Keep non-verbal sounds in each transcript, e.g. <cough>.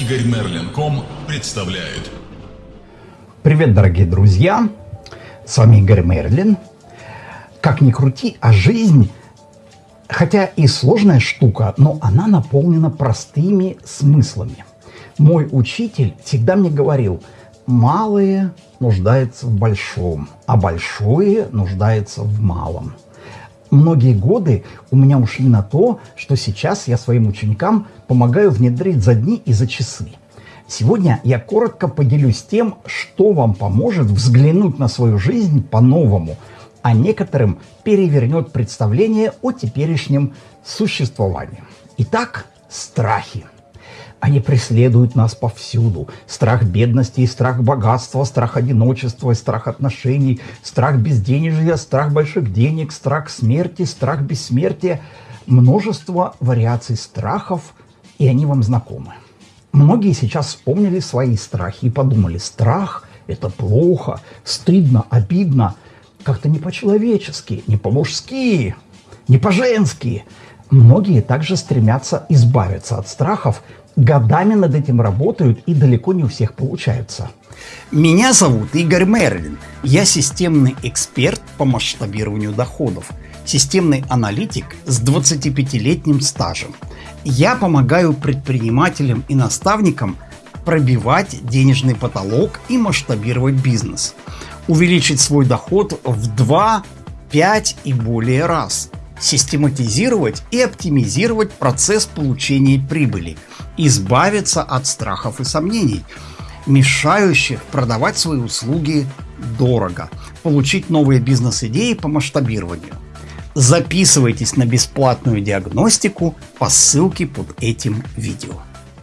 Игорь Мерлин.ком представляет. Привет, дорогие друзья! С вами Игорь Мерлин. Как ни крути, а жизнь, хотя и сложная штука, но она наполнена простыми смыслами. Мой учитель всегда мне говорил, малые нуждаются в большом, а большое нуждается в малом многие годы у меня ушли на то, что сейчас я своим ученикам помогаю внедрить за дни и за часы. Сегодня я коротко поделюсь тем, что вам поможет взглянуть на свою жизнь по-новому, а некоторым перевернет представление о теперешнем существовании. Итак, страхи – они преследуют нас повсюду. Страх бедности и страх богатства, страх одиночества и страх отношений, страх безденежья, страх больших денег, страх смерти, страх бессмертия. Множество вариаций страхов, и они вам знакомы. Многие сейчас вспомнили свои страхи и подумали, страх – это плохо, стыдно, обидно, как-то не по-человечески, не по-мужски, не по-женски. Многие также стремятся избавиться от страхов годами над этим работают и далеко не у всех получается. Меня зовут Игорь Мерлин. Я системный эксперт по масштабированию доходов, системный аналитик с 25-летним стажем. Я помогаю предпринимателям и наставникам пробивать денежный потолок и масштабировать бизнес, увеличить свой доход в 2, 5 и более раз, систематизировать и оптимизировать процесс получения прибыли – избавиться от страхов и сомнений, мешающих продавать свои услуги дорого, получить новые бизнес-идеи по масштабированию. Записывайтесь на бесплатную диагностику по ссылке под этим видео.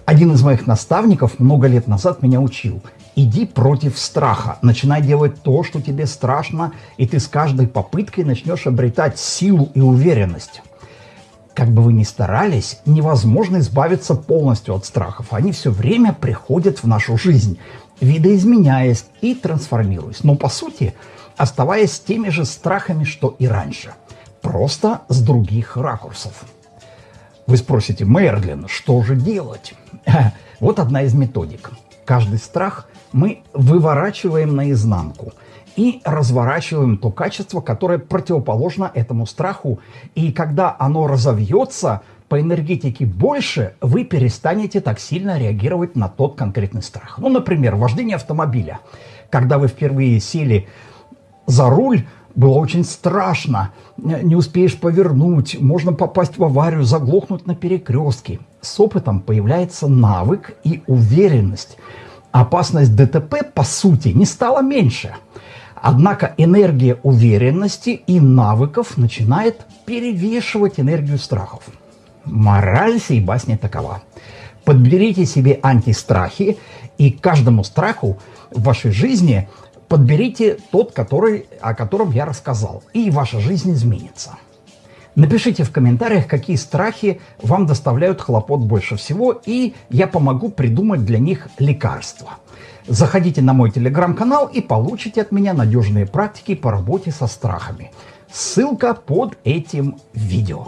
Один из моих наставников много лет назад меня учил. Иди против страха, начинай делать то, что тебе страшно, и ты с каждой попыткой начнешь обретать силу и уверенность. Как бы вы ни старались, невозможно избавиться полностью от страхов. Они все время приходят в нашу жизнь, видоизменяясь и трансформируясь. Но по сути, оставаясь теми же страхами, что и раньше. Просто с других ракурсов. Вы спросите, Мерлин, что же делать? <laughs> Вот одна из методик. Каждый страх мы выворачиваем наизнанку – и разворачиваем то качество, которое противоположно этому страху. И когда оно разовьется по энергетике больше, вы перестанете так сильно реагировать на тот конкретный страх. Ну, например, вождение автомобиля. Когда вы впервые сели за руль, было очень страшно, не успеешь повернуть, можно попасть в аварию, заглохнуть на перекрестке. С опытом появляется навык и уверенность. Опасность ДТП, по сути, не стала меньше – Однако энергия уверенности и навыков начинает перевешивать энергию страхов. Мораль сей басни такова. Подберите себе антистрахи, и каждому страху в вашей жизни подберите тот, который, о котором я рассказал, и ваша жизнь изменится. Напишите в комментариях, какие страхи вам доставляют хлопот больше всего, и я помогу придумать для них лекарства. Заходите на мой телеграм-канал и получите от меня надежные практики по работе со страхами. Ссылка под этим видео.